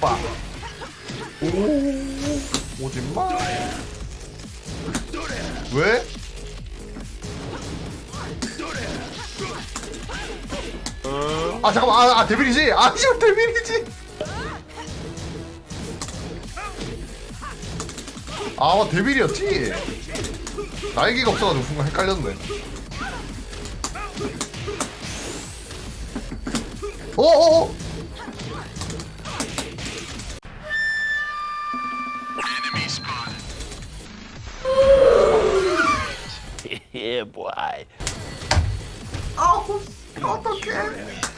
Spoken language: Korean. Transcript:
빠. 오. 오지마. 왜? 아 잠깐만 아, 아 데빌이지? 아 지금 데빌이지? 아 맞, 데빌이었지? 날개가 없어가지고 순간 헷갈렸네 어어어 yeah, boy. 아우 어떡해 이렇게